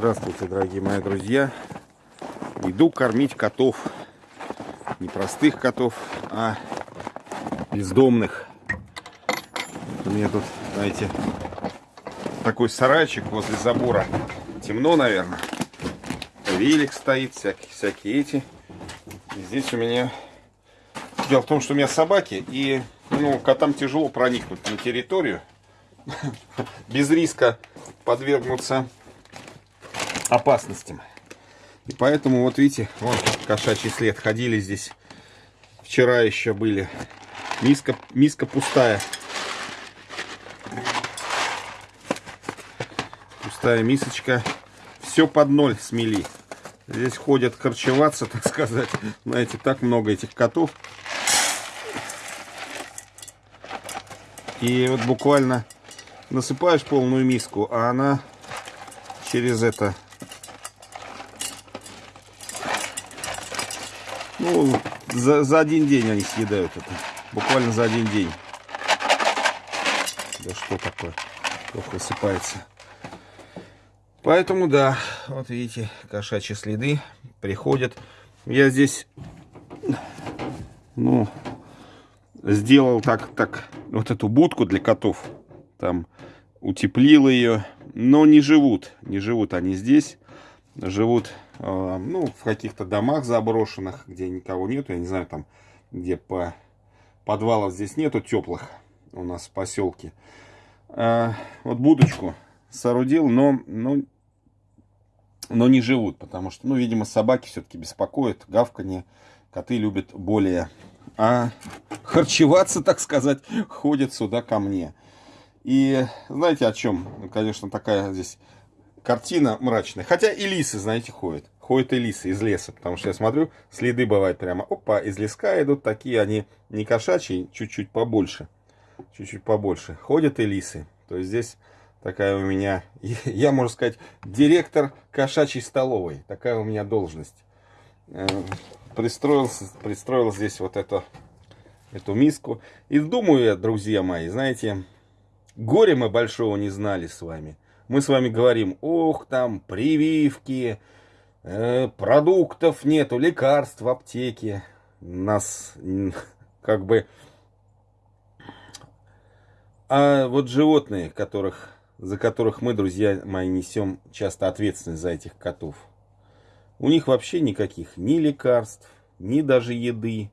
Здравствуйте, дорогие мои друзья. Иду кормить котов. Не простых котов, а бездомных. У меня тут, знаете, такой сарайчик возле забора. Темно, наверное. Велик стоит, всякие, всякие эти. И здесь у меня... Дело в том, что у меня собаки, и ну, котам тяжело проникнуть на территорию. Без риска подвергнуться опасностям. И поэтому, вот видите, вон кошачий след. Ходили здесь. Вчера еще были. Миска, миска пустая. Пустая мисочка. Все под ноль смели. Здесь ходят корчеваться, так сказать. Знаете, так много этих котов. И вот буквально насыпаешь полную миску, а она через это Ну, за, за один день они съедают это. Буквально за один день. Да что такое? Плохо высыпается. Поэтому, да, вот видите, кошачьи следы приходят. Я здесь, ну, сделал так, так, вот эту будку для котов. Там утеплил ее. Но не живут, не живут они здесь. Живут ну, в каких-то домах заброшенных, где никого нету, я не знаю, там, где по подвалов здесь нету теплых у нас в поселке. Э, вот будочку соорудил, но, но, но не живут, потому что, ну, видимо, собаки все-таки беспокоят, гавканье, коты любят более, а харчеваться, так сказать, ходят сюда ко мне. И знаете о чем? Конечно, такая здесь картина мрачная. Хотя и лисы, знаете, ходят. Ходят и лисы из леса, потому что я смотрю, следы бывают прямо, опа, из леска идут такие, они не кошачьи, чуть-чуть побольше. Чуть-чуть побольше. Ходят и лисы. То есть здесь такая у меня, я, можно сказать, директор кошачьей столовой. Такая у меня должность. Э, пристроился, пристроил здесь вот это, эту миску. И думаю я, друзья мои, знаете, горе мы большого не знали с вами мы с вами говорим, ох, там прививки, э, продуктов нету, лекарств в аптеке. Нас как бы... А вот животные, которых, за которых мы, друзья мои, несем часто ответственность за этих котов. У них вообще никаких ни лекарств, ни даже еды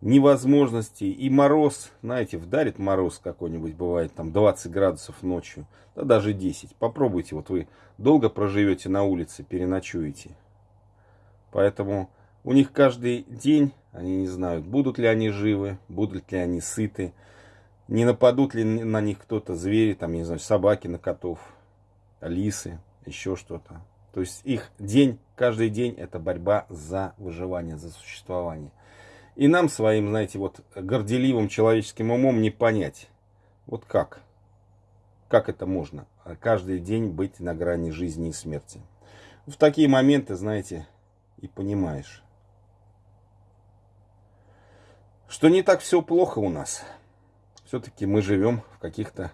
невозможности. И мороз, знаете, вдарит мороз какой-нибудь, бывает там 20 градусов ночью, да даже 10. Попробуйте, вот вы долго проживете на улице, переночуете. Поэтому у них каждый день, они не знают, будут ли они живы, будут ли они сыты, не нападут ли на них кто-то, звери, там, не знаю, собаки на котов, лисы, еще что-то. То есть их день, каждый день это борьба за выживание, за существование. И нам своим, знаете, вот горделивым человеческим умом не понять. Вот как? Как это можно? Каждый день быть на грани жизни и смерти. В такие моменты, знаете, и понимаешь, что не так все плохо у нас. Все-таки мы живем в каких-то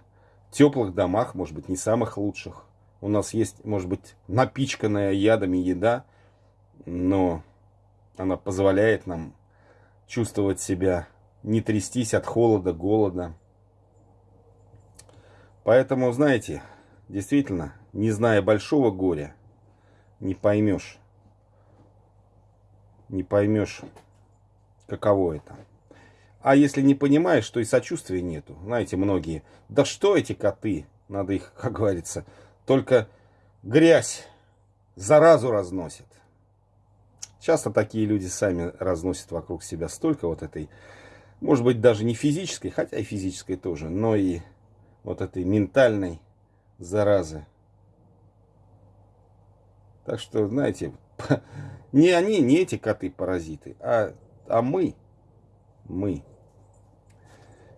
теплых домах, может быть, не самых лучших. У нас есть, может быть, напичканная ядами еда, но она позволяет нам чувствовать себя, не трястись от холода, голода. Поэтому, знаете, действительно, не зная большого горя, не поймешь, не поймешь, каково это. А если не понимаешь, то и сочувствия нету. Знаете, многие, да что эти коты, надо их, как говорится, только грязь, заразу разносят. Часто такие люди сами разносят вокруг себя столько вот этой, может быть, даже не физической, хотя и физической тоже, но и вот этой ментальной заразы. Так что, знаете, не они, не эти коты-паразиты, а, а мы. Мы.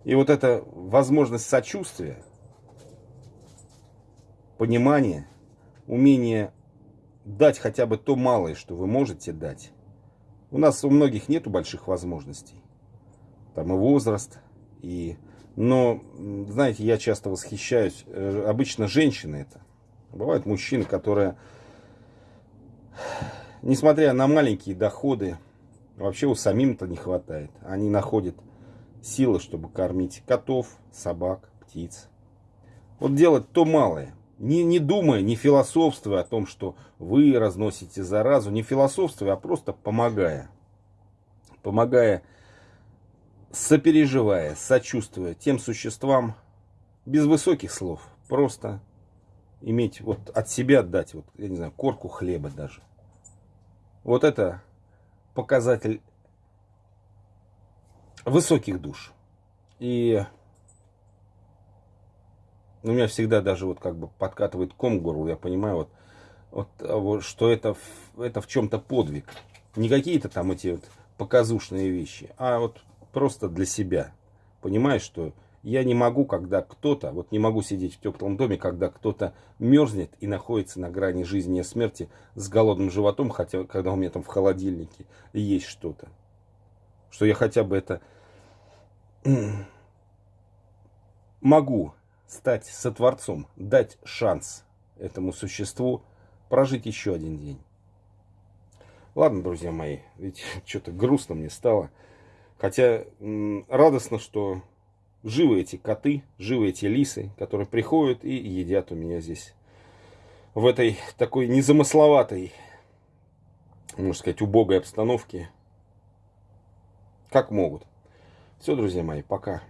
И вот эта возможность сочувствия, понимания, умение дать хотя бы то малое, что вы можете дать. У нас у многих нету больших возможностей. Там и возраст, и... Но, знаете, я часто восхищаюсь. Э, обычно женщины это. Бывают мужчины, которые, несмотря на маленькие доходы, вообще у самим-то не хватает. Они находят силы, чтобы кормить котов, собак, птиц. Вот делать то малое. Не, не думая, не философствуя о том, что вы разносите заразу, не философствуя, а просто помогая. Помогая, сопереживая, сочувствуя тем существам, без высоких слов, просто иметь, вот от себя отдать, вот, я не знаю, корку хлеба даже. Вот это показатель высоких душ. И у меня всегда даже вот как бы подкатывает ком горло, я понимаю, вот, вот, а вот что это, это в чем-то подвиг. Не какие-то там эти вот показушные вещи, а вот просто для себя. Понимаешь, что я не могу, когда кто-то, вот не могу сидеть в теплом доме, когда кто-то мерзнет и находится на грани жизни и смерти с голодным животом, хотя когда у меня там в холодильнике есть что-то. Что я хотя бы это могу стать сотворцом, дать шанс этому существу прожить еще один день. Ладно, друзья мои, ведь что-то грустно мне стало. Хотя радостно, что живы эти коты, живы эти лисы, которые приходят и едят у меня здесь. В этой такой незамысловатой, можно сказать, убогой обстановке. Как могут. Все, друзья мои, пока.